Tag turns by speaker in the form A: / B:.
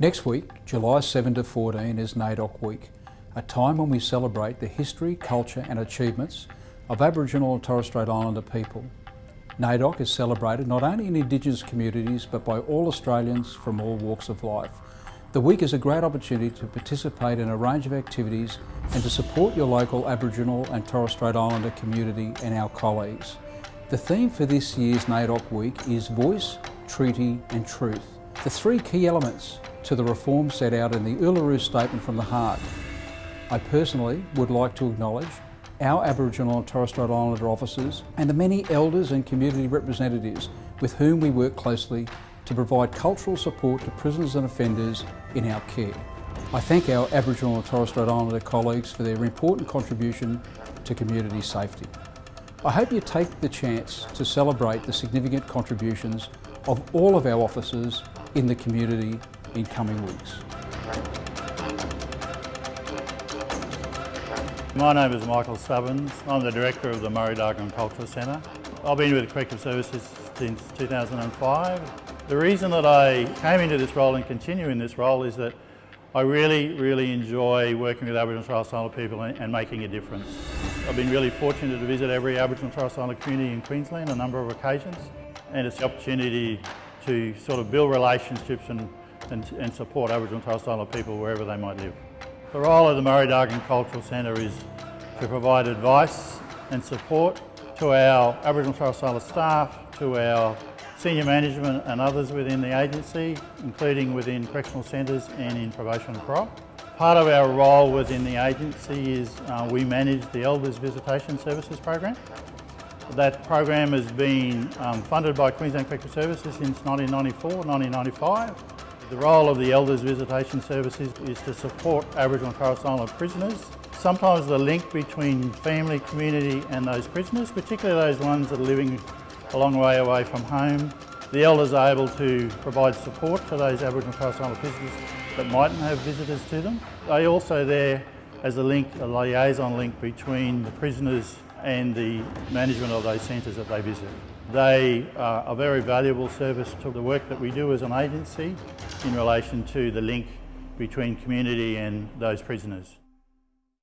A: Next week, July 7 to 14 is NAIDOC Week, a time when we celebrate the history, culture and achievements of Aboriginal and Torres Strait Islander people. NAIDOC is celebrated not only in Indigenous communities but by all Australians from all walks of life. The week is a great opportunity to participate in a range of activities and to support your local Aboriginal and Torres Strait Islander community and our colleagues. The theme for this year's NAIDOC Week is Voice, Treaty and Truth. The three key elements to the reform set out in the Uluru Statement from the Heart. I personally would like to acknowledge our Aboriginal and Torres Strait Islander officers and the many elders and community representatives with whom we work closely to provide cultural support to prisoners and offenders in our care. I thank our Aboriginal and Torres Strait Islander colleagues for their important contribution to community safety. I hope you take the chance to celebrate the significant contributions of all of our officers in the community in coming weeks.
B: My name is Michael Stubbins. I'm the Director of the Murridhagun Cultural Centre. I've been with Corrective Services since 2005 the reason that I came into this role and continue in this role is that I really, really enjoy working with Aboriginal and Torres Strait Islander people and, and, making a difference. I've been really fortunate to visit every Aboriginal and Torres Strait Islander community in Queensland a number of occasions and it's the opportunity to sort of build relationships and, and, and support Aboriginal and Torres Strait Islander people wherever they might live. The role of the Murridhagun Cultural Centre is to provide advice and support to our Aboriginal and Torres Strait Islander staff, to our senior management and others within the agency, including within correctional centres and in probation and parole. Part of our role within the agency is uh, we manage the Elders Visitation Services program. That program has been um, funded by Queensland Correctional Services since 1994, 1995. The role of the Elders Visitation Services is to support Aboriginal and Torres Strait Islander prisoners. Sometimes the link between family, community and those prisoners, particularly those ones that are living a long way away from home. The elders are able to provide support to those Aboriginal Torres Strait Islander visitors that mightn't have visitors to them. They also there as a link, a liaison link between the prisoners and the management of those centres that they visit. They uh, are a very valuable service to the work that we do as an agency in relation to the link between community and those prisoners.